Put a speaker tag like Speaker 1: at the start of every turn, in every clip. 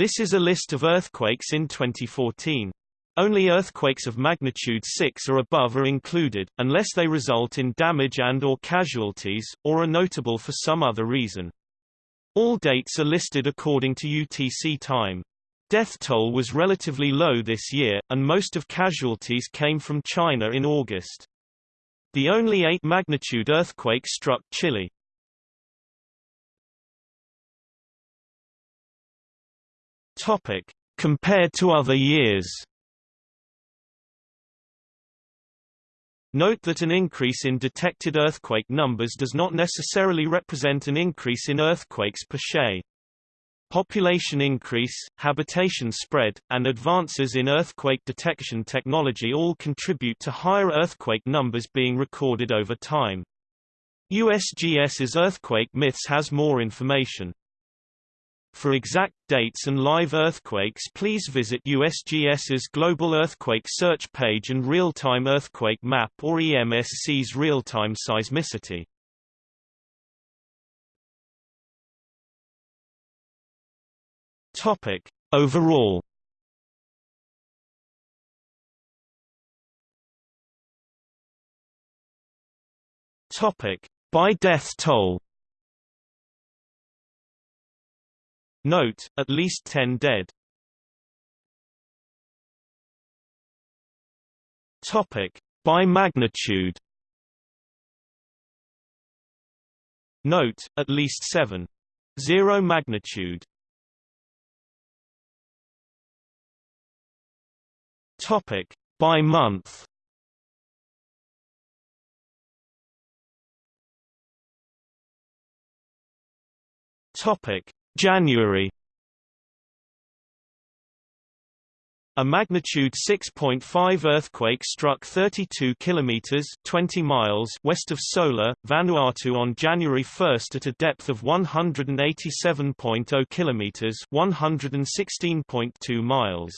Speaker 1: This is a list of earthquakes in 2014. Only earthquakes of magnitude 6 or above are included, unless they result in damage and or casualties, or are notable for some other reason. All dates are listed according to UTC time. Death toll was relatively low this year, and most of casualties came from China in August. The only 8 magnitude earthquake struck Chile. Topic. Compared to other years Note that an increase in detected earthquake numbers does not necessarily represent an increase in earthquakes per se. Population increase, habitation spread, and advances in earthquake detection technology all contribute to higher earthquake numbers being recorded over time. USGS's Earthquake Myths has more information. For exact dates and live earthquakes please visit USGS's Global Earthquake Search page and Real-Time Earthquake Map or EMSC's Real-Time Seismicity. Topic. Overall Topic. By death toll Note, at least 10 dead. Topic. By magnitude Note, at least 7. 0 magnitude Topic. By month Topic. January A magnitude 6.5 earthquake struck 32 kilometers 20 miles west of Sola, Vanuatu on January 1 at a depth of 187.0 kilometers 116.2 miles.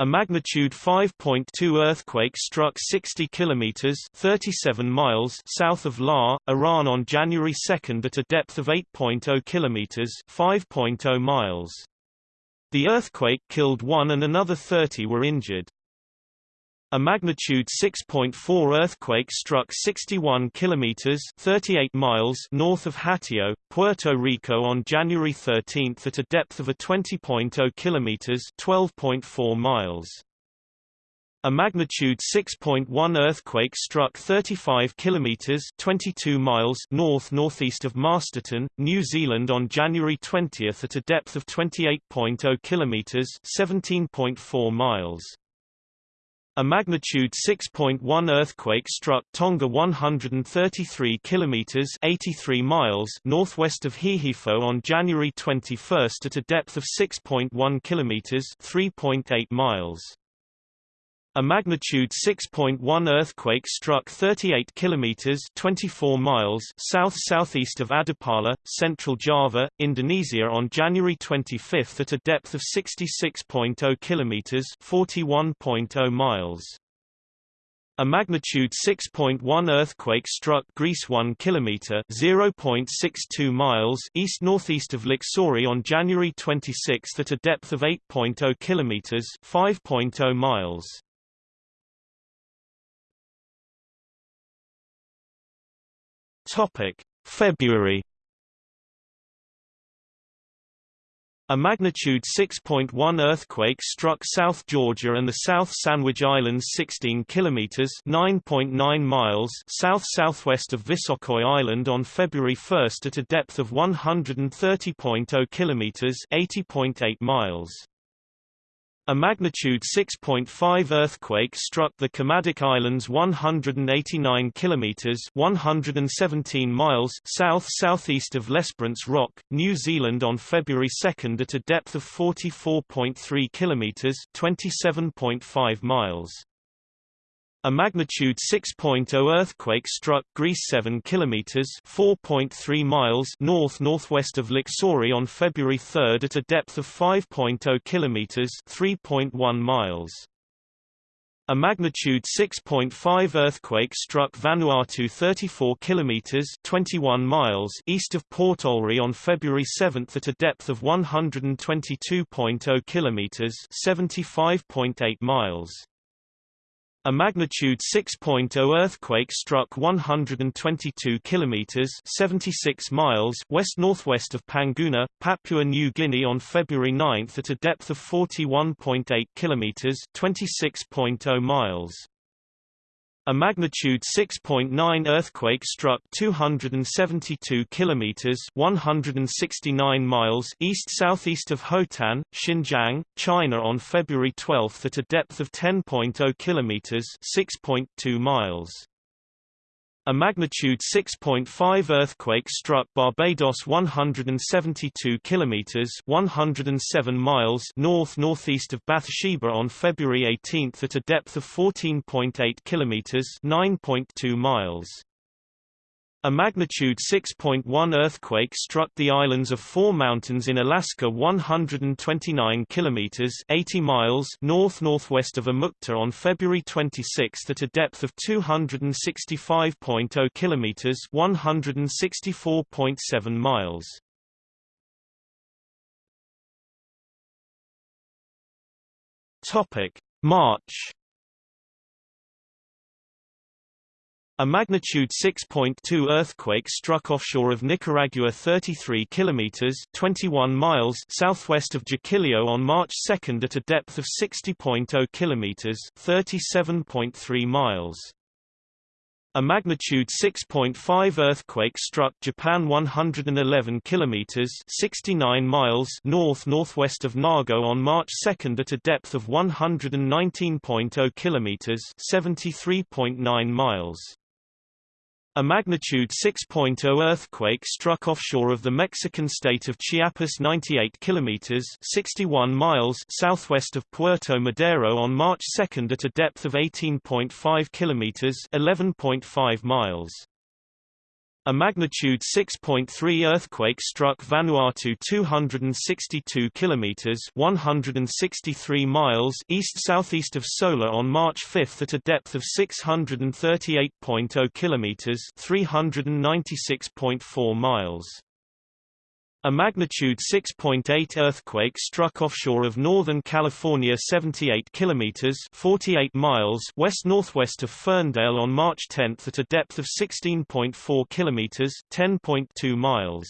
Speaker 1: A magnitude 5.2 earthquake struck 60 kilometers (37 miles) south of La, Iran on January 2 at a depth of 8.0 kilometers (5.0 miles). The earthquake killed one and another 30 were injured. A magnitude 6.4 earthquake struck 61 kilometers (38 miles) north of Hatillo, Puerto Rico on January 13 at a depth of a 20.0 kilometers (12.4 miles). A magnitude 6.1 earthquake struck 35 kilometers (22 miles) north-northeast of Masterton, New Zealand on January 20 at a depth of 28.0 kilometers (17.4 miles). A magnitude 6.1 earthquake struck Tonga 133 kilometers 83 miles northwest of Hihifo on January 21 at a depth of 6.1 kilometers 3.8 miles. A magnitude 6.1 earthquake struck 38 kilometers 24 miles south-southeast of Adipala, central Java, Indonesia on January 25 at a depth of 66.0 kilometers 41.0 miles. A magnitude 6.1 earthquake struck Greece 1 kilometer (0.62 miles) east-northeast of Lixouri on January 26 at a depth of 8.0 kilometers (5.0 miles). Topic: February A magnitude 6.1 earthquake struck South Georgia and the South Sandwich Islands 16 kilometers (9.9 miles) south-southwest of Visokoi Island on February 1 at a depth of 130.0 kilometers (80.8 miles). A magnitude 6.5 earthquake struck the Kermadec Islands 189 kilometers (117 miles) south-southeast of L'Esperance Rock, New Zealand on February 2 at a depth of 44.3 kilometers (27.5 miles). A magnitude 6.0 earthquake struck Greece 7 kilometers (4.3 miles) north-northwest of Lixouri on February 3 at a depth of 5.0 kilometers (3.1 miles). A magnitude 6.5 earthquake struck Vanuatu 34 kilometers 21 miles east of Port Olry on February 7 at a depth of 122.0 kilometers 75.8 miles. A magnitude 6.0 earthquake struck 122 kilometers 76 miles west-northwest of Panguna, Papua New Guinea on February 9 at a depth of 41.8 kilometers 26.0 miles. A magnitude 6.9 earthquake struck 272 kilometers (169 miles) east-southeast of Hotan, Xinjiang, China on February 12 at a depth of 10.0 kilometers (6.2 miles). A magnitude 6.5 earthquake struck Barbados 172 kilometers (107 miles) north-northeast of Bathsheba on February 18 at a depth of 14.8 kilometers (9.2 miles). A magnitude 6.1 earthquake struck the islands of Four Mountains in Alaska 129 kilometers 80 miles north-northwest of Amukta on February 26 at a depth of 265.0 kilometers 164.7 miles. Topic: March A magnitude 6.2 earthquake struck offshore of Nicaragua 33 kilometers 21 miles southwest of Jiquilillo on March 2 at a depth of 60.0 kilometers 37.3 miles. A magnitude 6.5 earthquake struck Japan 111 kilometers 69 miles north-northwest of Nago on March 2 at a depth of 119.0 kilometers 73.9 miles. A magnitude 6.0 earthquake struck offshore of the Mexican state of Chiapas 98 kilometers 61 miles southwest of Puerto Madero on March 2 at a depth of 18.5 kilometers 11.5 miles. A magnitude 6.3 earthquake struck Vanuatu 262 kilometers 163 miles east-southeast of Sola on March 5 at a depth of 638.0 kilometers 396.4 miles. A magnitude 6.8 earthquake struck offshore of Northern California 78 kilometers 48 miles west-northwest of Ferndale on March 10 at a depth of 16.4 kilometers 10.2 miles.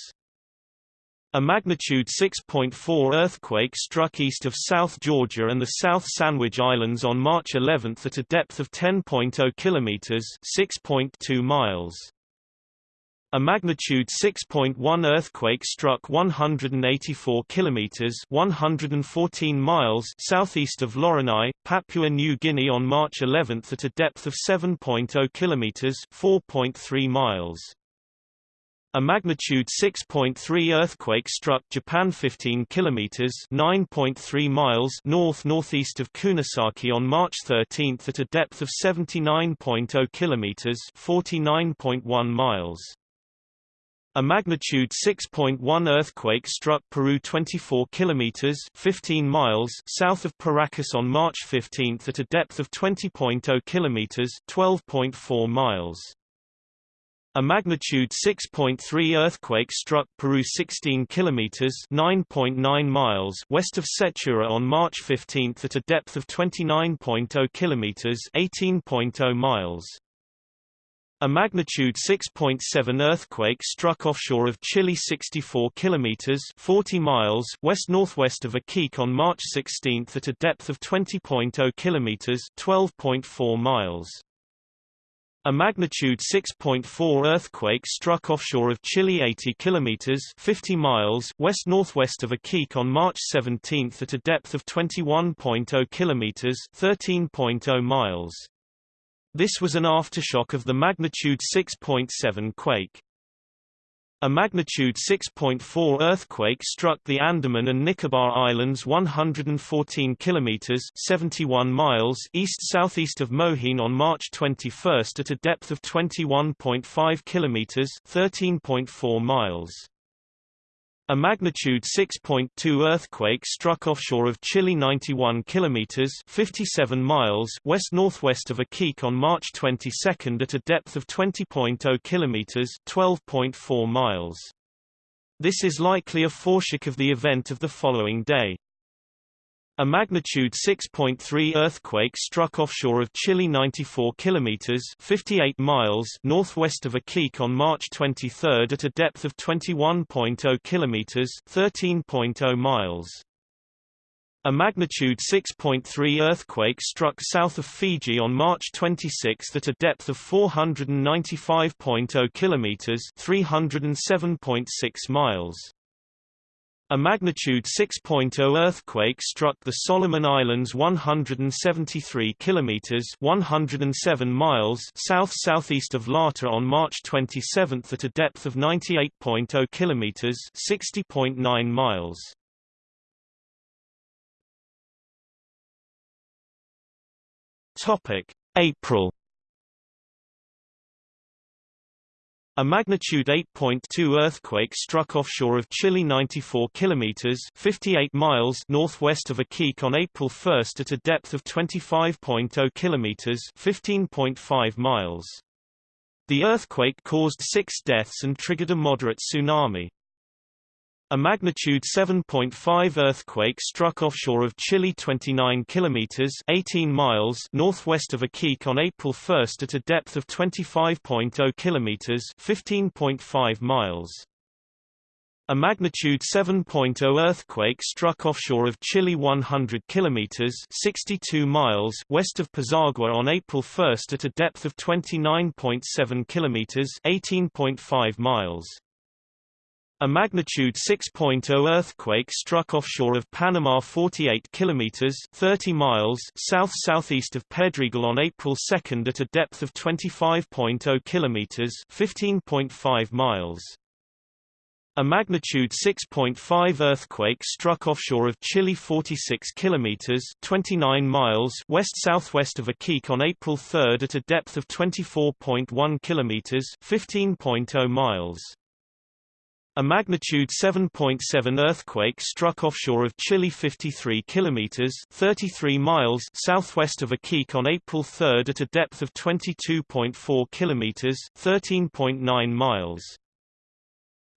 Speaker 1: A magnitude 6.4 earthquake struck east of South Georgia and the South Sandwich Islands on March 11 at a depth of 10.0 kilometers 6.2 miles. A magnitude 6.1 earthquake struck 184 kilometers (114 miles) southeast of Lorani, Papua New Guinea on March 11 at a depth of 7.0 kilometers (4.3 miles). A magnitude 6.3 earthquake struck Japan 15 kilometers (9.3 miles) north-northeast of Kunisaki on March 13 at a depth of 79.0 kilometers (49.1 miles). A magnitude 6.1 earthquake struck Peru 24 kilometers 15 miles south of Paracas on March 15 at a depth of 20.0 kilometers 12.4 miles. A magnitude 6.3 earthquake struck Peru 16 kilometers 9.9 miles west of Sechura on March 15 at a depth of 29.0 kilometers 18.0 miles. A magnitude 6.7 earthquake struck offshore of Chile 64 kilometers 40 miles west-northwest of Iquique on March 16 at a depth of 20.0 kilometers 12.4 miles. A magnitude 6.4 earthquake struck offshore of Chile 80 kilometers 50 miles west-northwest of Iquique on March 17 at a depth of 21.0 kilometers 13.0 miles. This was an aftershock of the magnitude 6.7 quake. A magnitude 6.4 earthquake struck the Andaman and Nicobar Islands 114 kilometers 71 miles east-southeast of Mohin on March 21 at a depth of 21.5 kilometers 13.4 miles. A magnitude 6.2 earthquake struck offshore of Chile 91 kilometers 57 miles west-northwest of Iquique on March 22 at a depth of 20.0 kilometers 12.4 miles. This is likely a foreshock of the event of the following day. A magnitude 6.3 earthquake struck offshore of Chile 94 kilometers 58 miles northwest of Iquique on March 23 at a depth of 21.0 kilometers 13.0 miles. A magnitude 6.3 earthquake struck south of Fiji on March 26 at a depth of 495.0 kilometers 307.6 miles. A magnitude 6.0 earthquake struck the Solomon Islands 173 kilometers 107 miles south-southeast of Lata on March 27 at a depth of 98.0 kilometers 60.9 miles. Topic: April A magnitude 8.2 earthquake struck offshore of Chile 94 kilometers 58 miles northwest of Iquique on April 1 at a depth of 25.0 kilometers 15.5 miles. The earthquake caused six deaths and triggered a moderate tsunami. A magnitude 7.5 earthquake struck offshore of Chile 29 kilometers 18 miles northwest of Iquique on April 1 at a depth of 25.0 kilometers 15.5 miles. A magnitude 7.0 earthquake struck offshore of Chile 100 kilometers 62 miles west of Pisagua on April 1 at a depth of 29.7 kilometers 18.5 miles. A magnitude 6.0 earthquake struck offshore of Panama 48 kilometers 30 miles south-southeast of Pedregal on April 2 at a depth of 25.0 kilometers 15.5 miles. A magnitude 6.5 earthquake struck offshore of Chile 46 kilometers 29 miles west-southwest of Iquique on April 3 at a depth of 24.1 kilometers 15.0 miles. A magnitude 7.7 earthquake struck offshore of Chile 53 kilometers 33 miles southwest of Iquique on April 3 at a depth of 22.4 kilometers 13.9 miles.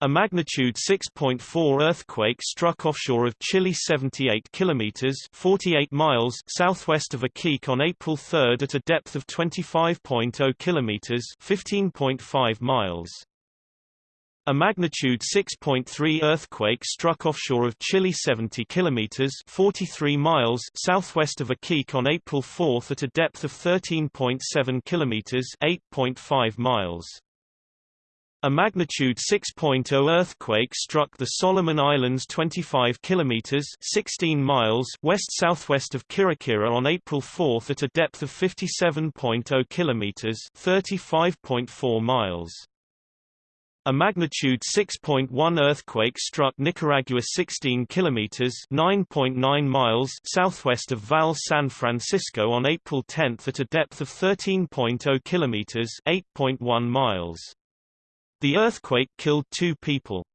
Speaker 1: A magnitude 6.4 earthquake struck offshore of Chile 78 kilometers 48 miles southwest of Iquique on April 3 at a depth of 25.0 kilometers 15.5 miles. A magnitude 6.3 earthquake struck offshore of Chile 70 kilometers 43 miles southwest of Iquique on April 4 at a depth of 13.7 kilometers 8.5 miles. A magnitude 6.0 earthquake struck the Solomon Islands 25 kilometers 16 miles west-southwest of Kirakira on April 4 at a depth of 57.0 kilometers 35.4 miles. A magnitude 6.1 earthquake struck Nicaragua 16 kilometers (9.9 miles) southwest of Val San Francisco on April 10 at a depth of 13.0 kilometers (8.1 miles). The earthquake killed 2 people.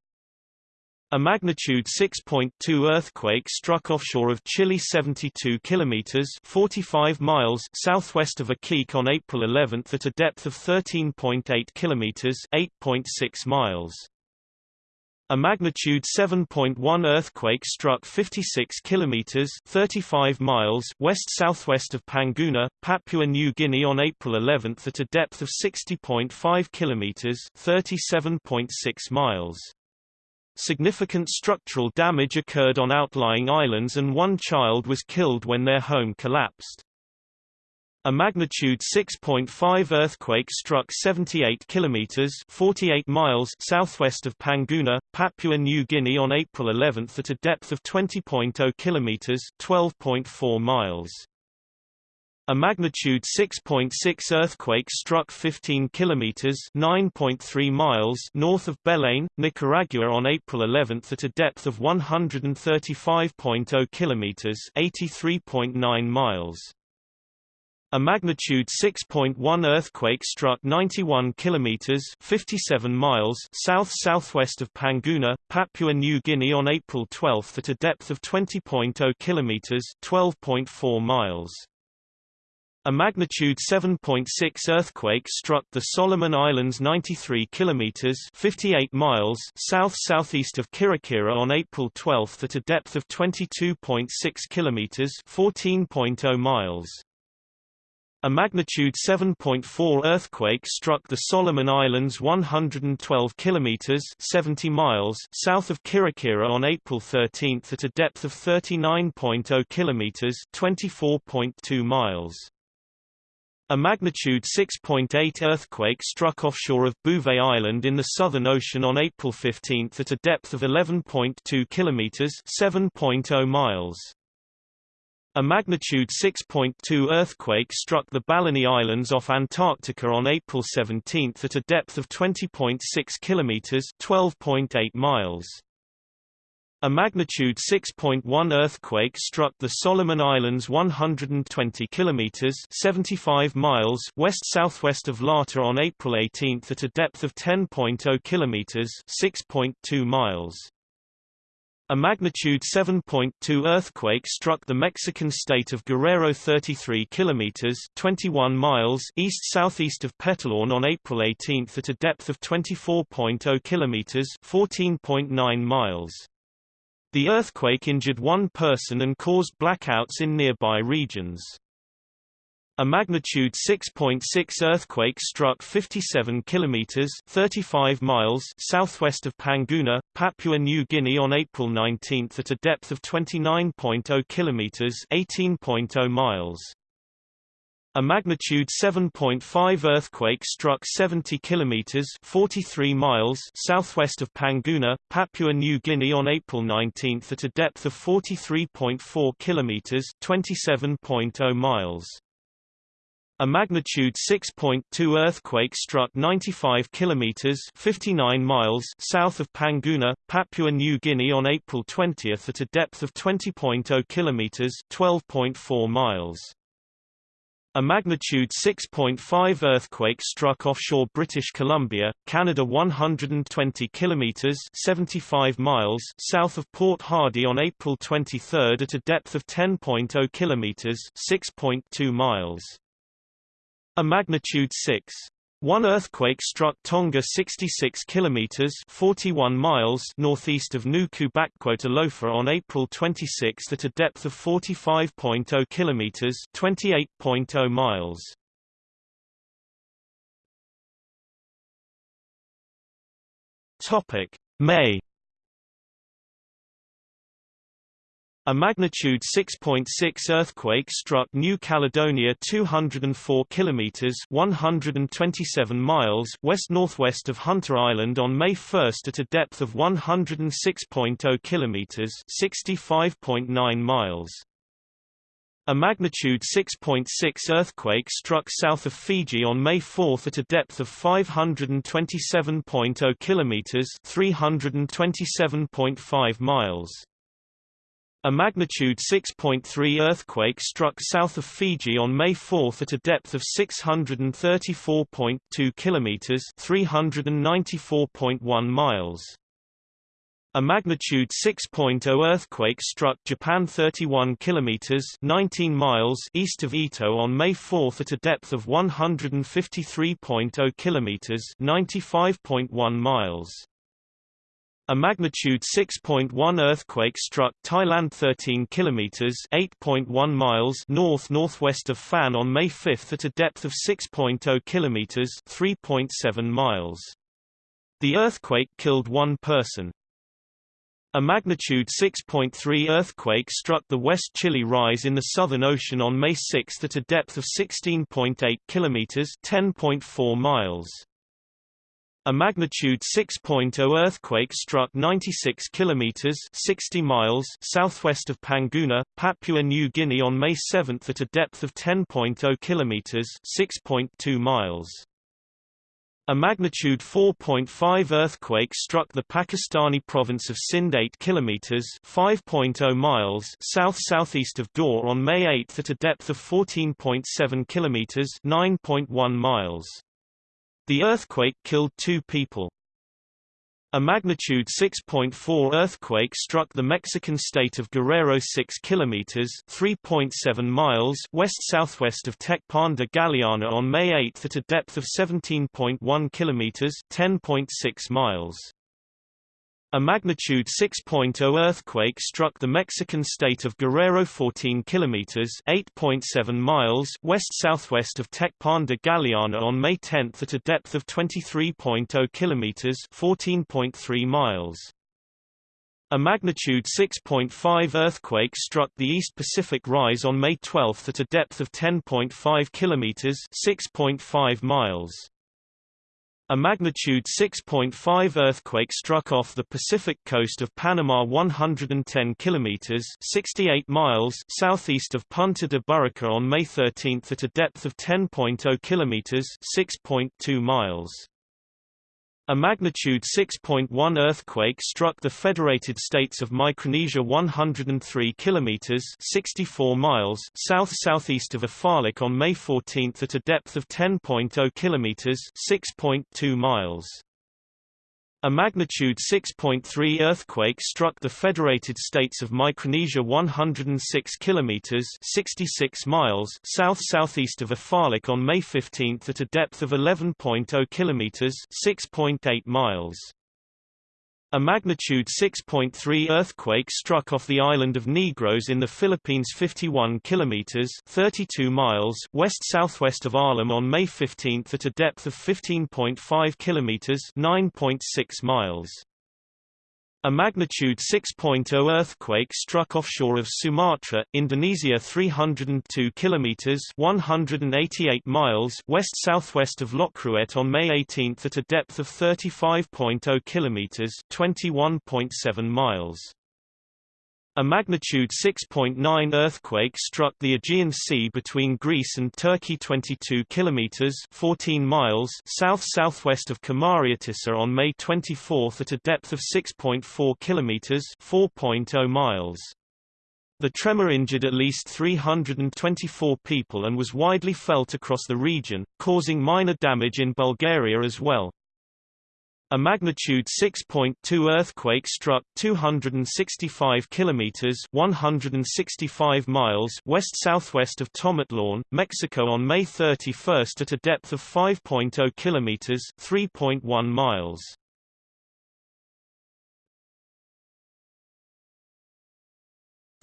Speaker 1: A magnitude 6.2 earthquake struck offshore of Chile 72 kilometers 45 miles southwest of Iquique on April 11 at a depth of 13.8 kilometers 8.6 miles. A magnitude 7.1 earthquake struck 56 kilometers 35 miles west-southwest of Panguna, Papua New Guinea on April 11 at a depth of 60.5 kilometers 37.6 miles. Significant structural damage occurred on outlying islands and one child was killed when their home collapsed. A magnitude 6.5 earthquake struck 78 kilometers 48 miles southwest of Panguna, Papua New Guinea on April 11 at a depth of 20.0 kilometers 12.4 miles. A magnitude 6.6 earthquake struck 15 kilometers (9.3 miles) north of Belén, Nicaragua on April 11 at a depth of 135.0 kilometers (83.9 miles). A magnitude 6.1 earthquake struck 91 kilometers (57 miles) south-southwest of Panguna, Papua New Guinea on April 12 at a depth of 20.0 kilometers (12.4 miles). A magnitude 7.6 earthquake struck the Solomon Islands 93 kilometers (58 miles) south-southeast of Kirakira on April 12 at a depth of 22.6 kilometers (14.0 miles). A magnitude 7.4 earthquake struck the Solomon Islands 112 kilometers 70 miles south of Kirakira on April 13 at a depth of 39.0 kilometers 24.2 miles. A magnitude 6.8 earthquake struck offshore of Bouvet Island in the Southern Ocean on April 15 at a depth of 11.2 kilometers 7.0 miles. A magnitude 6.2 earthquake struck the Balleny Islands off Antarctica on April 17 at a depth of 20.6 kilometers (12.8 miles). A magnitude 6.1 earthquake struck the Solomon Islands 120 kilometers (75 miles) west-southwest of Lata on April 18 at a depth of 10.0 kilometers (6.2 miles). A magnitude 7.2 earthquake struck the Mexican state of Guerrero 33 kilometers 21 miles east-southeast of Petatlán on April 18 at a depth of 24.0 kilometers 14.9 miles. The earthquake injured one person and caused blackouts in nearby regions. A magnitude 6.6 earthquake struck 57 kilometers (35 miles) southwest of Panguna, Papua New Guinea on April 19 at a depth of 29.0 kilometers (18.0 miles). A magnitude 7.5 earthquake struck 70 kilometers (43 miles) southwest of Panguna, Papua New Guinea on April 19 at a depth of 43.4 kilometers (27.0 miles). A magnitude 6.2 earthquake struck 95 kilometers (59 miles) south of Panguna, Papua New Guinea on April 20 at a depth of 20.0 kilometers (12.4 miles). A magnitude 6.5 earthquake struck offshore British Columbia, Canada 120 kilometers (75 miles) south of Port Hardy on April 23 at a depth of 10.0 kilometers (6.2 miles). A magnitude 6. One earthquake struck Tonga 66 kilometers 41 miles northeast of Nuku Alofa on April 26 at a depth of 45.0 kilometers 28.0 miles. Topic: May A magnitude 6.6 earthquake struck New Caledonia 204 kilometers (127 miles) west-northwest of Hunter Island on May 1 at a depth of 106.0 kilometers (65.9 miles). A magnitude 6.6 earthquake struck south of Fiji on May 4 at a depth of 527.0 kilometers (327.5 miles). A magnitude 6.3 earthquake struck south of Fiji on May 4 at a depth of 634.2 kilometers (394.1 miles). A magnitude 6.0 earthquake struck Japan 31 kilometers (19 miles) east of Ito on May 4 at a depth of 153.0 kilometers (95.1 miles). A magnitude 6.1 earthquake struck Thailand 13 kilometers (8.1 miles) north-northwest of Phan on May 5 at a depth of 6.0 kilometers (3.7 miles). The earthquake killed one person. A magnitude 6.3 earthquake struck the West Chile Rise in the Southern Ocean on May 6 at a depth of 16.8 kilometers (10.4 miles). A magnitude 6.0 earthquake struck 96 kilometers 60 miles southwest of Panguna, Papua New Guinea on May 7 at a depth of 10.0 kilometers 6.2 miles. A magnitude 4.5 earthquake struck the Pakistani province of Sindh 8 kilometers (5.0 miles) south-southeast of Dor on May 8 at a depth of 14.7 kilometers (9.1 miles). The earthquake killed 2 people. A magnitude 6.4 earthquake struck the Mexican state of Guerrero 6 kilometers (3.7 miles) west-southwest of Tecpan de Galeana on May 8 at a depth of 17.1 kilometers (10.6 miles). A magnitude 6.0 earthquake struck the Mexican state of Guerrero 14 kilometers (8.7 miles) west-southwest of Tecpan de Galeana on May 10 at a depth of 23.0 kilometers (14.3 miles). A magnitude 6.5 earthquake struck the East Pacific Rise on May 12 at a depth of 10.5 kilometers (6.5 miles). A magnitude 6.5 earthquake struck off the Pacific coast of Panama 110 kilometers (68 miles) southeast of Punta de Burrica on May 13 at a depth of 10.0 kilometers (6.2 miles). A magnitude 6.1 earthquake struck the Federated States of Micronesia 103 kilometers (64 miles) south-southeast of Ifalik on May 14 at a depth of 10.0 kilometers (6.2 miles). A magnitude 6.3 earthquake struck the Federated States of Micronesia 106 kilometers (66 miles) south-southeast of Ifalik on May 15 at a depth of 11.0 kilometers (6.8 miles). A magnitude 6.3 earthquake struck off the island of Negros in the Philippines 51 kilometers 32 miles west-southwest of Arlem on May 15 at a depth of 15.5 kilometers 9.6 miles. A magnitude 6.0 earthquake struck offshore of Sumatra, Indonesia 302 kilometers 188 miles west-southwest of Lokruet on May 18 at a depth of 35.0 kilometers 21.7 miles. A magnitude 6.9 earthquake struck the Aegean Sea between Greece and Turkey 22 kilometers 14 miles south-southwest of Kamariotissa on May 24 at a depth of 6.4 kilometers 4.0 miles. The tremor injured at least 324 people and was widely felt across the region, causing minor damage in Bulgaria as well. A magnitude 6.2 earthquake struck 265 kilometers (165 miles) west-southwest of Tomatlán, Mexico on May 31 at a depth of 5.0 kilometers (3.1 miles).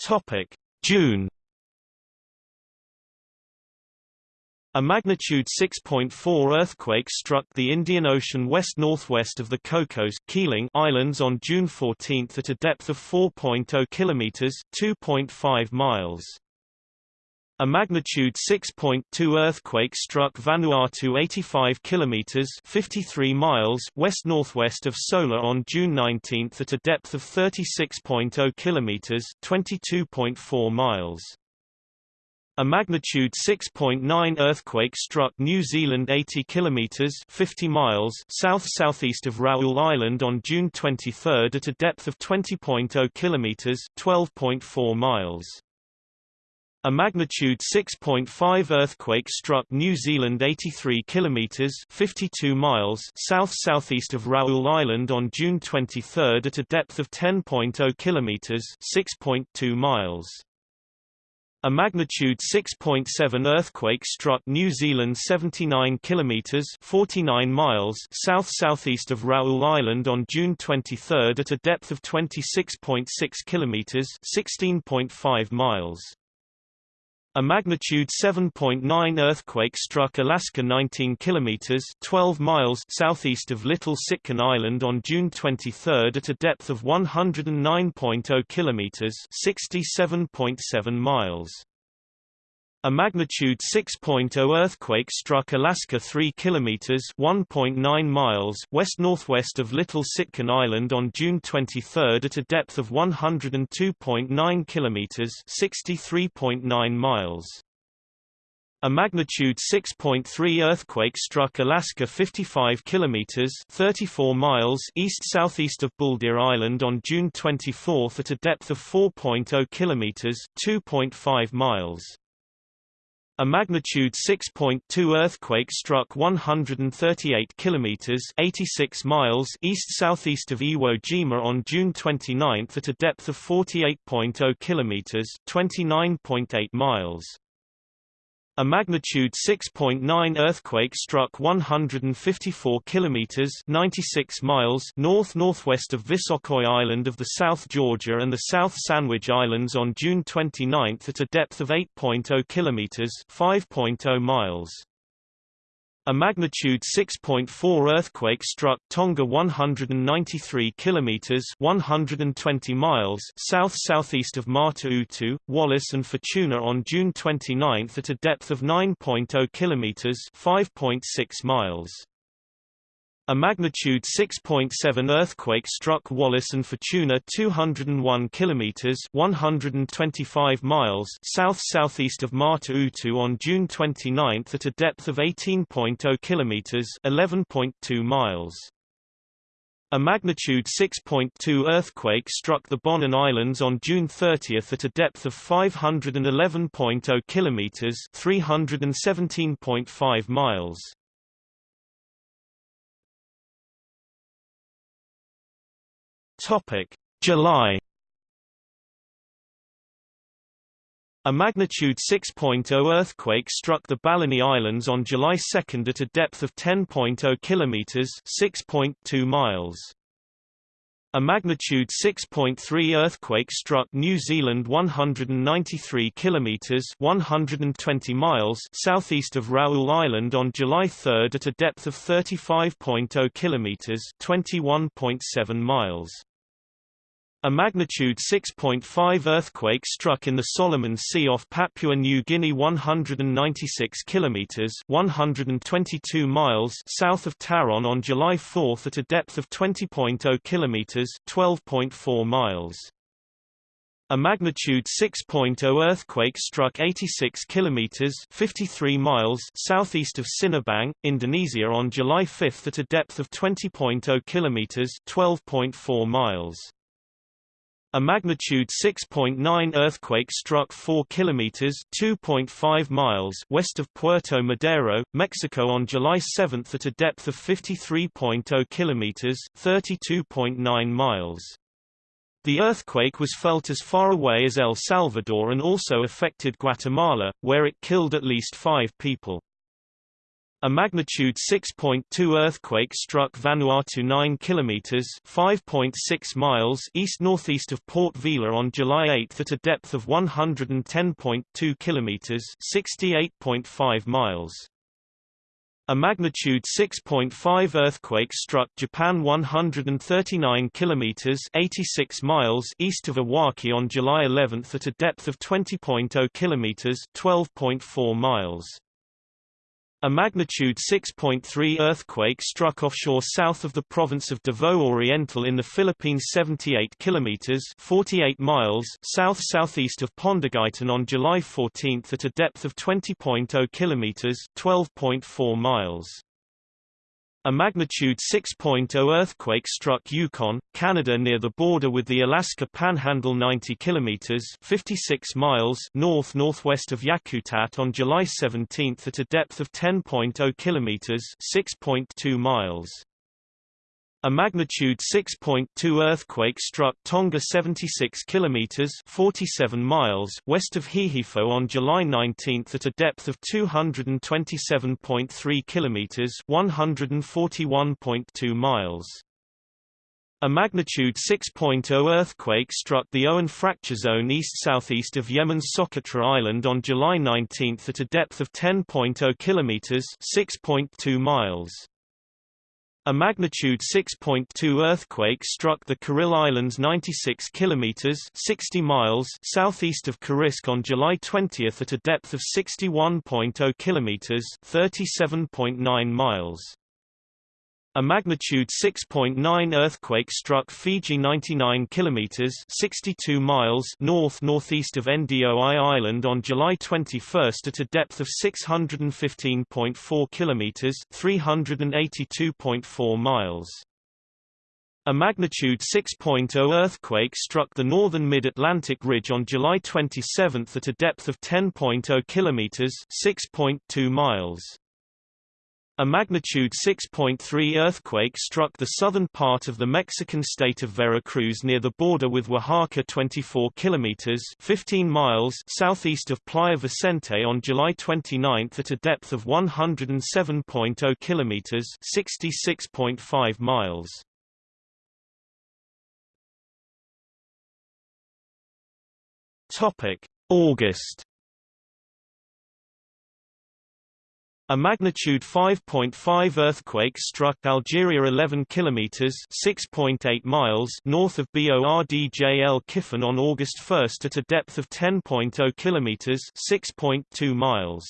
Speaker 1: Topic: June A magnitude 6.4 earthquake struck the Indian Ocean west-northwest of the Cocos Keeling Islands on June 14 at a depth of 4.0 kilometers (2.5 miles). A magnitude 6.2 earthquake struck Vanuatu 85 kilometers (53 miles) west-northwest of Sola on June 19 at a depth of 36.0 kilometers (22.4 miles). A magnitude 6.9 earthquake struck New Zealand 80 kilometers 50 miles south-southeast of Raoul Island on June 23 at a depth of 20.0 kilometers 12.4 miles. A magnitude 6.5 earthquake struck New Zealand 83 kilometers 52 miles south-southeast of Raoul Island on June 23 at a depth of 10.0 kilometers 6.2 miles. A magnitude 6.7 earthquake struck New Zealand 79 kilometers 49 miles south-southeast of Raoul Island on June 23 at a depth of 26.6 kilometers 16.5 miles. A magnitude 7.9 earthquake struck Alaska 19 kilometers 12 miles southeast of Little Sitkin Island on June 23 at a depth of 109.0 kilometers 67.7 miles. A magnitude 6.0 earthquake struck Alaska 3 kilometers (1.9 miles) west-northwest of Little Sitkin Island on June 23 at a depth of 102.9 kilometers (63.9 miles). A magnitude 6.3 earthquake struck Alaska 55 kilometers (34 miles) east-southeast of Buldir Island on June 24 at a depth of 4.0 kilometers (2.5 miles). A magnitude 6.2 earthquake struck 138 kilometers (86 miles) east-southeast of Iwo Jima on June 29 at a depth of 48.0 kilometers (29.8 miles). A magnitude 6.9 earthquake struck 154 kilometers (96 miles) north-northwest of Visokoi Island of the South Georgia and the South Sandwich Islands on June 29 at a depth of 8.0 kilometers (5.0 miles). A magnitude 6.4 earthquake struck Tonga 193 kilometers (120 miles) south-southeast of Mata Utu, Wallis and Futuna on June 29 at a depth of 9.0 kilometers (5.6 miles). A magnitude 6.7 earthquake struck Wallis and Futuna 201 kilometers 125 miles south-southeast of Mata Utu on June 29 at a depth of 18.0 kilometers 11.2 miles. A magnitude 6.2 earthquake struck the Bonin Islands on June 30 at a depth of 511.0 kilometers 317.5 miles. Topic: July. A magnitude 6.0 earthquake struck the Balleny Islands on July 2 at a depth of 10.0 kilometers (6.2 miles). A magnitude 6.3 earthquake struck New Zealand 193 kilometers (120 miles) southeast of Raoul Island on July 3 at a depth of 35.0 kilometers (21.7 miles). A magnitude 6.5 earthquake struck in the Solomon Sea off Papua New Guinea 196 kilometers 122 miles south of Taron on July 4 at a depth of 20.0 kilometers 12.4 miles. A magnitude 6.0 earthquake struck 86 kilometers 53 miles southeast of Sinabang, Indonesia on July 5 at a depth of 20.0 kilometers 12.4 miles. A magnitude 6.9 earthquake struck 4 kilometers (2.5 miles) west of Puerto Madero, Mexico on July 7 at a depth of 53.0 kilometers (32.9 miles). The earthquake was felt as far away as El Salvador and also affected Guatemala, where it killed at least 5 people. A magnitude 6.2 earthquake struck Vanuatu 9 kilometers (5.6 miles) east-northeast of Port Vila on July 8 at a depth of 110.2 kilometers (68.5 miles). A magnitude 6.5 earthquake struck Japan 139 kilometers (86 miles) east of Iwaki on July 11 at a depth of 20.0 kilometers (12.4 miles). A magnitude 6.3 earthquake struck offshore south of the province of Davao Oriental in the Philippines 78 kilometers 48 miles south-southeast of Pondagitan on July 14 at a depth of 20.0 kilometers 12.4 miles. A magnitude 6.0 earthquake struck Yukon, Canada near the border with the Alaska Panhandle 90 kilometers 56 miles north-northwest of Yakutat on July 17 at a depth of 10.0 kilometers 6.2 miles. A magnitude 6.2 earthquake struck Tonga 76 kilometers 47 miles west of Hihifo on July 19 at a depth of 227.3 kilometers 141.2 miles. A magnitude 6.0 earthquake struck the Owen fracture zone east-southeast of Yemen's Socotra Island on July 19 at a depth of 10.0 kilometers 6.2 miles. A magnitude 6.2 earthquake struck the Kuril Islands 96 kilometers 60 miles southeast of Kurilsk on July 20 at a depth of 61.0 kilometers 37.9 miles. A magnitude 6.9 earthquake struck Fiji 99 kilometers 62 miles north northeast of Ndoi Island on July 21 at a depth of 615.4 kilometers 382.4 miles. A magnitude 6.0 earthquake struck the northern mid-Atlantic ridge on July 27 at a depth of 10.0 kilometers 6.2 miles. A magnitude 6.3 earthquake struck the southern part of the Mexican state of Veracruz near the border with Oaxaca 24 kilometers 15 miles southeast of Playa Vicente on July 29 at a depth of 107.0 kilometers 66.5 miles. Topic: August A magnitude 5.5 earthquake struck Algeria 11 kilometers (6.8 miles) north of Bordj El Kifan on August 1 at a depth of 10.0 kilometers (6.2 miles).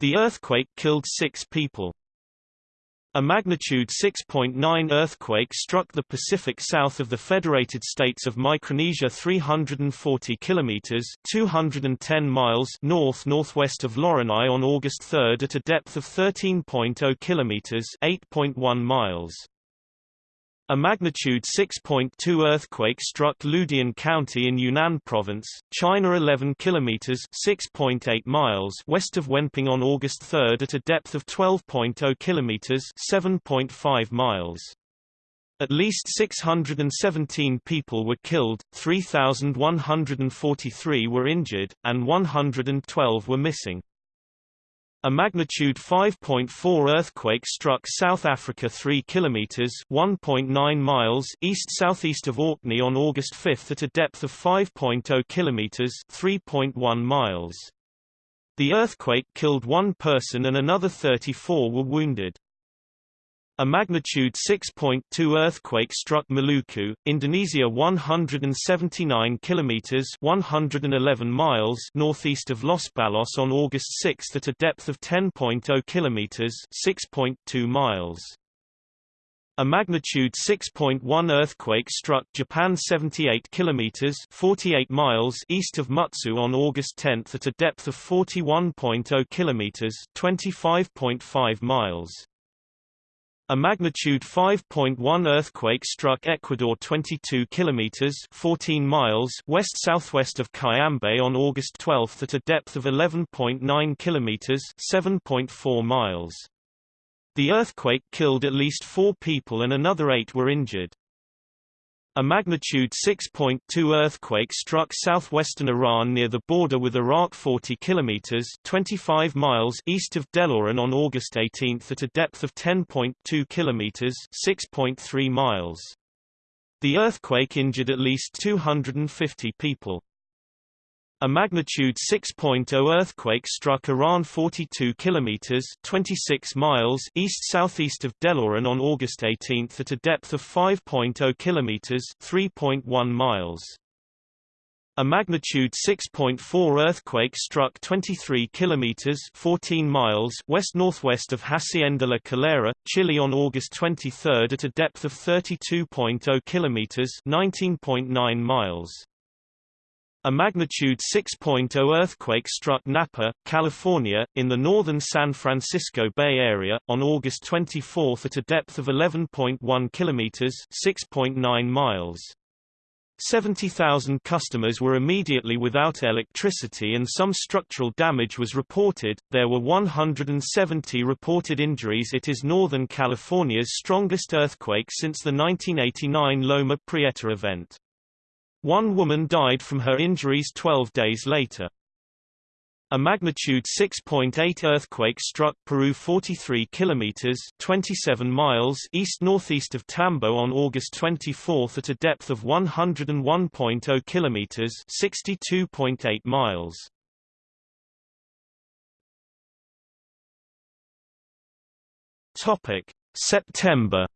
Speaker 1: The earthquake killed 6 people. A magnitude 6.9 earthquake struck the Pacific south of the Federated States of Micronesia 340 kilometers 210 miles north-northwest of Loreni on August 3 at a depth of 13.0 kilometers 8.1 miles. A magnitude 6.2 earthquake struck Ludian County in Yunnan Province, China 11 kilometers 6.8 miles west of Wenping on August 3 at a depth of 12.0 kilometers 7.5 miles. At least 617 people were killed, 3,143 were injured, and 112 were missing. A magnitude 5.4 earthquake struck South Africa 3 kilometers (1.9 miles) east-southeast of Orkney on August 5 at a depth of 5.0 kilometers (3.1 miles). The earthquake killed one person and another 34 were wounded. A magnitude 6.2 earthquake struck Maluku, Indonesia 179 kilometers 111 miles northeast of Lospalos on August 6 at a depth of 10.0 kilometers 6.2 miles. A magnitude 6.1 earthquake struck Japan 78 kilometers 48 miles east of Mutsu on August 10 at a depth of 41.0 kilometers 25.5 miles. A magnitude 5.1 earthquake struck Ecuador 22 kilometers 14 miles west-southwest of Cayambe on August 12 at a depth of 11.9 kilometers 7.4 miles. The earthquake killed at least 4 people and another 8 were injured. A magnitude 6.2 earthquake struck southwestern Iran near the border with Iraq 40 kilometers 25 miles east of Deloran on August 18 at a depth of 10.2 kilometers 6.3 miles. The earthquake injured at least 250 people. A magnitude 6.0 earthquake struck Iran 42 kilometers 26 miles east-southeast of Deloran on August 18 at a depth of 5.0 kilometers 3.1 miles. A magnitude 6.4 earthquake struck 23 kilometers 14 miles west-northwest of Hacienda La Calera, Chile on August 23 at a depth of 32.0 kilometers 19.9 miles. A magnitude 6.0 earthquake struck Napa, California, in the northern San Francisco Bay Area, on August 24 at a depth of 11.1 kilometers (6.9 miles). 70,000 customers were immediately without electricity and some structural damage was reported. There were 170 reported injuries. It is Northern California's strongest earthquake since the 1989 Loma Prieta event. One woman died from her injuries 12 days later. A magnitude 6.8 earthquake struck Peru 43 kilometers 27 miles east-northeast of Tambo on August 24 at a depth of 101.0 kilometers 62.8 miles. Topic: September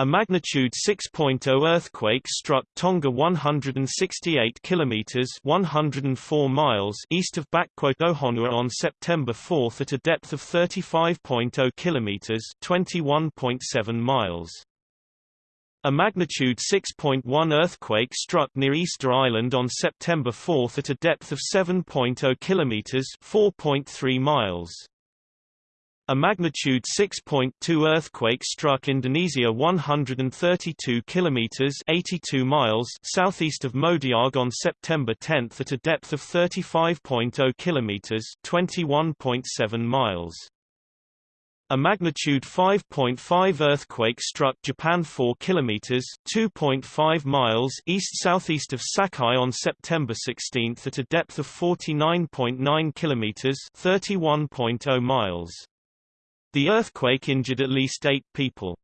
Speaker 1: A magnitude 6.0 earthquake struck Tonga 168 kilometers (104 miles) east of Ohonua on September 4 at a depth of 35.0 kilometers (21.7 miles). A magnitude 6.1 earthquake struck near Easter Island on September 4 at a depth of 7.0 kilometers (4.3 miles). A magnitude 6.2 earthquake struck Indonesia 132 kilometers 82 miles southeast of Modiag on September 10 at a depth of 35.0 kilometers 21.7 miles. A magnitude 5.5 earthquake struck Japan 4 kilometers (2.5 miles) east-southeast of Sakai on September 16 at a depth of 49.9 kilometers 31.0 miles). The earthquake injured at least eight people.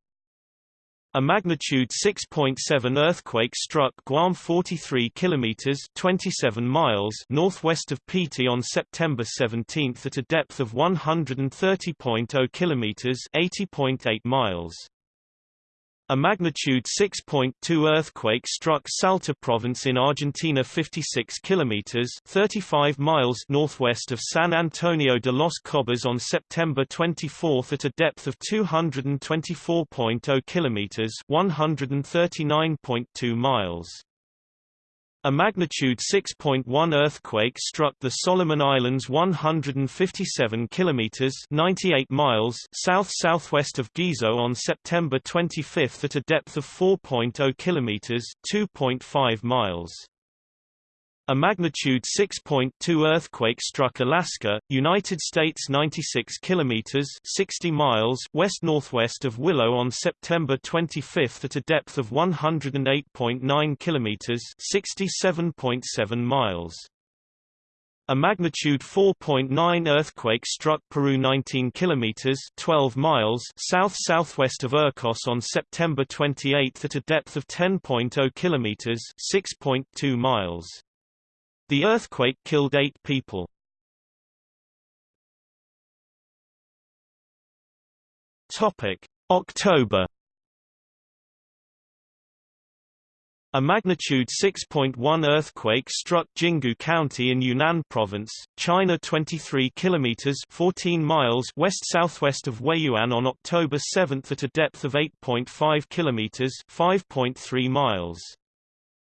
Speaker 1: A magnitude 6.7 earthquake struck Guam 43 kilometers 27 miles northwest of Piti on September 17 at a depth of 130.0 kilometers 80.8 miles. A magnitude 6.2 earthquake struck Salta province in Argentina 56 kilometers 35 miles northwest of San Antonio de los Cobres on September 24 at a depth of 224.0 kilometers 139.2 miles. A magnitude 6.1 earthquake struck the Solomon Islands 157 kilometers 98 miles south-southwest of Gizo on September 25 at a depth of 4.0 kilometers 2.5 miles. A magnitude 6.2 earthquake struck Alaska, United States 96 kilometers 60 miles west-northwest of Willow on September 25 at a depth of 108.9 kilometers 67.7 miles. A magnitude 4.9 earthquake struck Peru 19 kilometers 12 miles south-southwest of Ircos on September 28 at a depth of 10.0 kilometers 6.2 miles. The earthquake killed eight people. Topic: October. A magnitude 6.1 earthquake struck Jinggu County in Yunnan Province, China 23 kilometers 14 miles west-southwest of Weiyuan on October 7 at a depth of 8.5 kilometers 5.3 miles.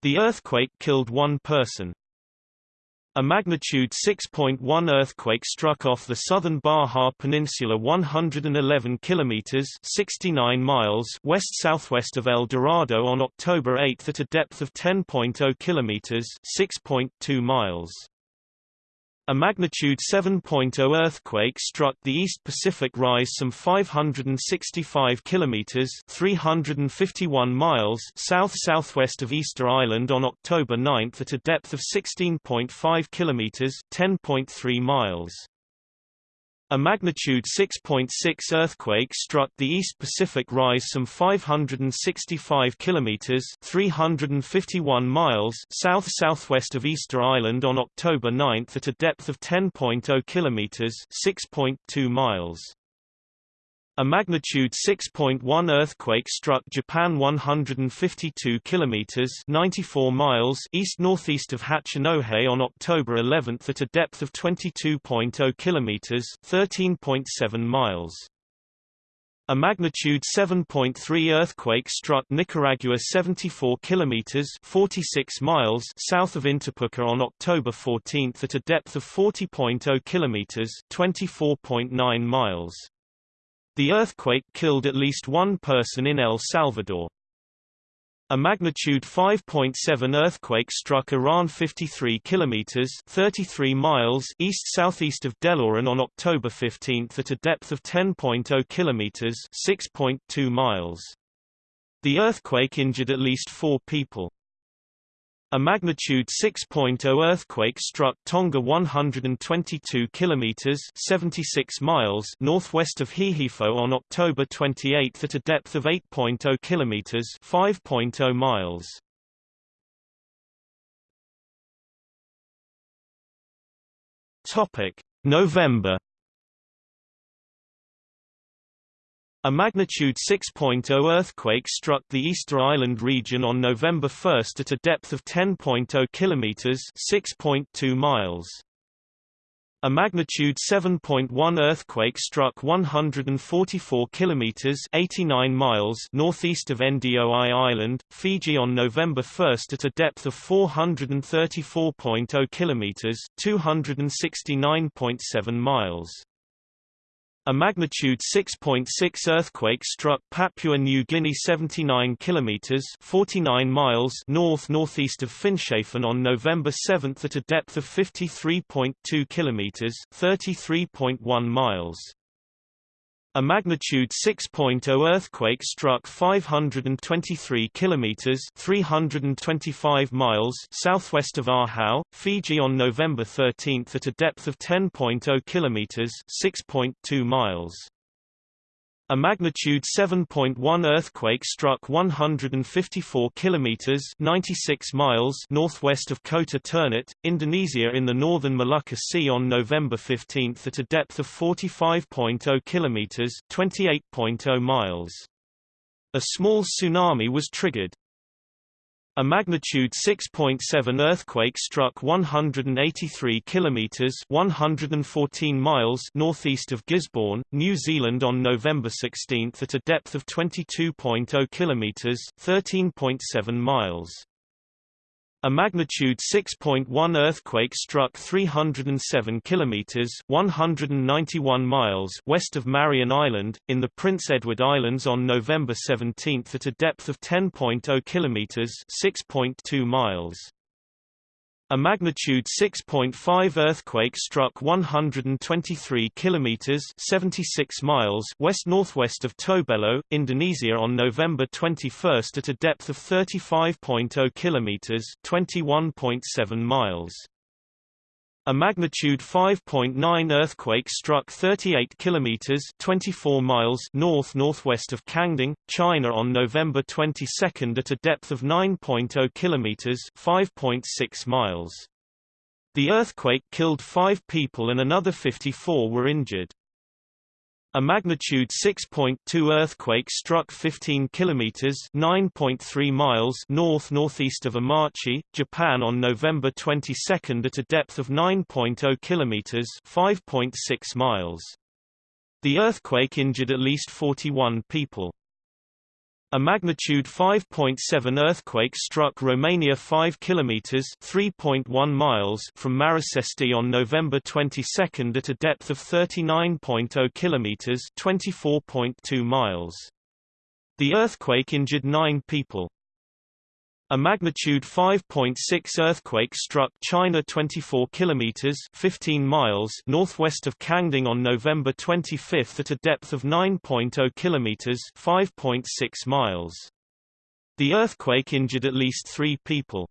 Speaker 1: The earthquake killed one person. A magnitude 6.1 earthquake struck off the southern Baja Peninsula 111 kilometers 69 miles west-southwest of El Dorado on October 8 at a depth of 10.0 kilometers 6.2 miles. A magnitude 7.0 earthquake struck the East Pacific Rise some 565 kilometers (351 miles) south-southwest of Easter Island on October 9 at a depth of 16.5 kilometers (10.3 miles). A magnitude 6.6 earthquake struck the East Pacific Rise some 565 kilometers (351 miles) south-southwest of Easter Island on October 9 at a depth of 10.0 kilometers (6.2 miles). A magnitude 6.1 earthquake struck Japan 152 kilometers 94 miles east-northeast of Hachinohe on October 11 at a depth of 22.0 kilometers 13.7 miles. A magnitude 7.3 earthquake struck Nicaragua 74 kilometers 46 miles south of Intipuca on October 14 at a depth of 40.0 kilometers 24.9 miles. The earthquake killed at least one person in El Salvador. A magnitude 5.7 earthquake struck Iran 53 kilometers 33 miles east-southeast of Deloran on October 15 at a depth of 10.0 kilometers 6.2 miles. The earthquake injured at least 4 people. A magnitude 6.0 earthquake struck Tonga 122 kilometers 76 miles northwest of Hihifo on October 28 at a depth of 8.0 kilometers 5.0 miles. Topic: November A magnitude 6.0 earthquake struck the Easter Island region on November 1 at a depth of 10.0 kilometers (6.2 miles). A magnitude 7.1 earthquake struck 144 kilometers (89 miles) northeast of Ndoi Island, Fiji on November 1 at a depth of 434.0 kilometers (269.7 miles). A magnitude 6.6 earthquake struck Papua New Guinea 79 kilometers 49 miles north-northeast of Finschhafen on November 7 at a depth of 53.2 kilometers 33.1 miles. A magnitude 6.0 earthquake struck 523 kilometers (325 miles) southwest of Ahau, Fiji on November 13 at a depth of 10.0 kilometers (6.2 miles). A magnitude 7.1 earthquake struck 154 kilometers (96 miles) northwest of Kota Ternate, Indonesia in the northern Molucca Sea on November 15 at a depth of 45.0 kilometers (28.0 miles). A small tsunami was triggered. A magnitude 6.7 earthquake struck 183 kilometers (114 miles) northeast of Gisborne, New Zealand on November 16 at a depth of 22.0 kilometers (13.7 miles). A magnitude 6.1 earthquake struck 307 kilometers (191 miles) west of Marion Island in the Prince Edward Islands on November 17 at a depth of 10.0 kilometers (6.2 miles). A magnitude 6.5 earthquake struck 123 kilometers (76 miles) west-northwest of Tobelo, Indonesia on November 21 at a depth of 35.0 kilometers (21.7 miles). A magnitude 5.9 earthquake struck 38 kilometers (24 miles) north-northwest of Kangding, China on November 22 at a depth of 9.0 kilometers (5.6 miles). The earthquake killed 5 people and another 54 were injured. A magnitude 6.2 earthquake struck 15 kilometers (9.3 miles) north-northeast of Omachi, Japan on November 22 at a depth of 9.0 kilometers (5.6 miles). The earthquake injured at least 41 people. A magnitude 5.7 earthquake struck Romania 5 kilometers (3.1 miles) from Marasesti on November 22 at a depth of 39.0 kilometers (24.2 miles). The earthquake injured 9 people. A magnitude 5.6 earthquake struck China 24 kilometers 15 miles northwest of Kangding on November 25 at a depth of 9.0 kilometers 5.6 miles. The earthquake injured at least 3 people.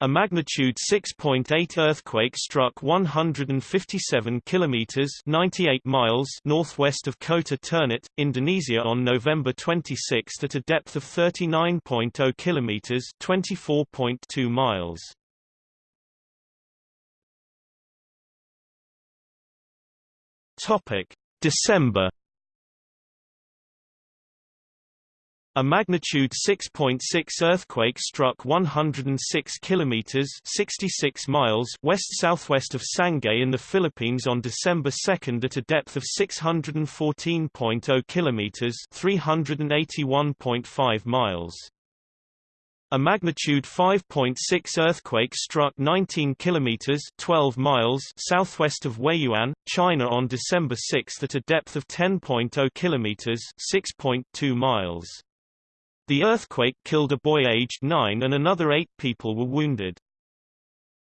Speaker 1: A magnitude 6.8 earthquake struck 157 kilometers (98 miles) northwest of Kota Ternate, Indonesia on November 26 at a depth of 39.0 kilometers (24.2 miles). Topic: December A magnitude 6.6 earthquake struck 106 kilometers (66 miles) west-southwest of Sangay in the Philippines on December 2 at a depth of 614.0 kilometers (381.5 miles). A magnitude 5.6 earthquake struck 19 kilometers (12 miles) southwest of Weiyuan, China on December 6 at a depth of 10.0 kilometers (6.2 miles). The earthquake killed a boy aged 9 and another 8 people were wounded.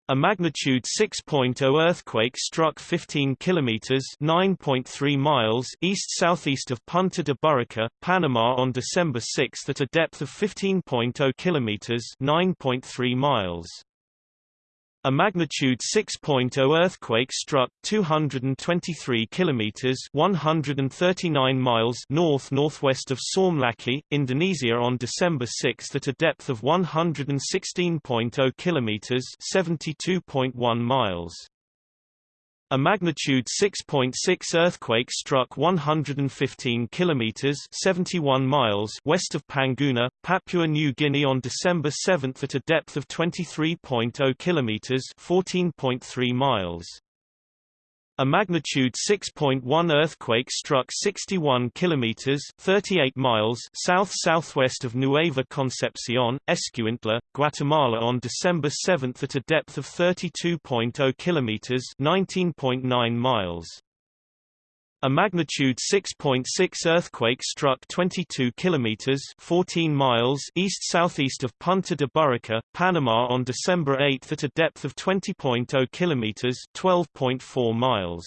Speaker 1: A magnitude 6.0 earthquake struck 15 kilometers (9.3 miles) east-southeast of Punta de Burica, Panama on December 6 at a depth of 15.0 kilometers (9.3 miles). A magnitude 6.0 earthquake struck 223 kilometers (139 miles) north-northwest of Saumlaki, Indonesia on December 6 at a depth of 116.0 kilometers (72.1 miles). A magnitude 6.6 earthquake struck 115 kilometers (71 miles) west of Panguna, Papua New Guinea on December 7 at a depth of 23.0 kilometers (14.3 miles). A magnitude 6.1 earthquake struck 61 kilometers (38 miles) south-southwest of Nueva Concepcion, Escuintla, Guatemala on December 7 at a depth of 32.0 kilometers (19.9 miles). A magnitude 6.6 earthquake struck 22 kilometers 14 miles east-southeast of Punta de Burica, Panama on December 8 at a depth of 20.0 kilometers 12.4 miles.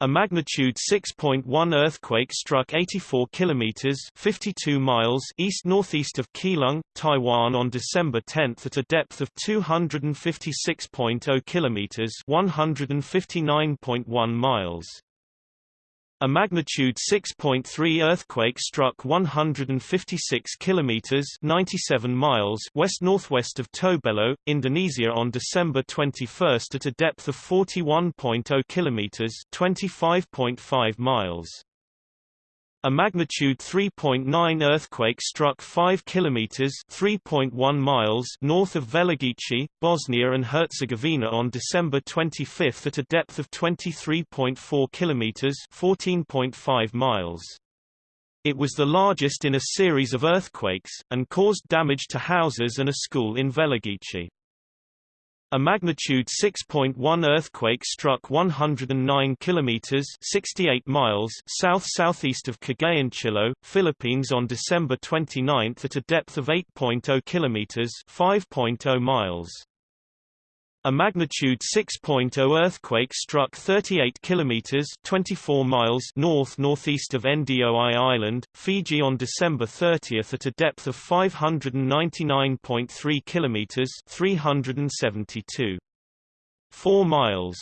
Speaker 1: A magnitude 6.1 earthquake struck 84 kilometers 52 miles east-northeast of Keelung, Taiwan on December 10 at a depth of 256.0 kilometers 159.1 miles. A magnitude 6.3 earthquake struck 156 kilometers (97 miles) west-northwest of Tobelo, Indonesia on December 21 at a depth of 41.0 kilometers (25.5 miles). A magnitude 3.9 earthquake struck 5 kilometers (3.1 miles) north of Velagici, Bosnia and Herzegovina on December 25 at a depth of 23.4 kilometers (14.5 miles). It was the largest in a series of earthquakes and caused damage to houses and a school in Velagici. A magnitude 6.1 earthquake struck 109 kilometers (68 miles) south-southeast of Cagayan Philippines on December 29 at a depth of 8.0 kilometers (5.0 miles). A magnitude 6.0 earthquake struck 38 kilometers (24 miles) north-northeast of Ndoi Island, Fiji on December 30 at a depth of 599.3 kilometers (372. 4 miles).